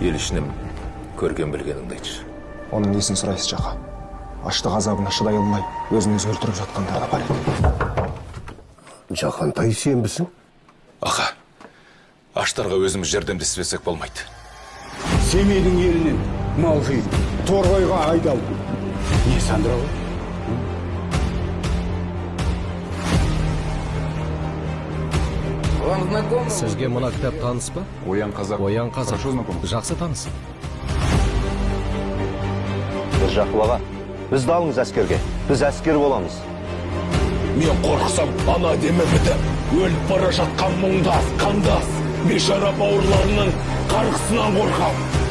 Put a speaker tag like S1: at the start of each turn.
S1: ел ішінен көрген білгеніңді айтшы.
S2: Оның несін сұрайсыз жақа? Аштық азабына шыдай алмай өзін өзі өлтіріп жатқандар да бар еді
S3: жақантай сенбісің?
S1: Аға аштарға өзіміз жәрдемдеспесек болмайды.
S4: Семейдің елінен мал жиып торғайға айдалды. Не сандыра
S5: сізге мына кітап таныс па?
S6: Оян қазақ.
S5: оян қазақ. Жақсы таныс.
S3: Міржақып аға. Бізді алыңыз әскерге. Біз әскер боламыз.
S7: Мен қорықсам ана демі бітіп өліп бара жатқан мұңдас қандас бейшара бауырларының қарғысынан қорқам.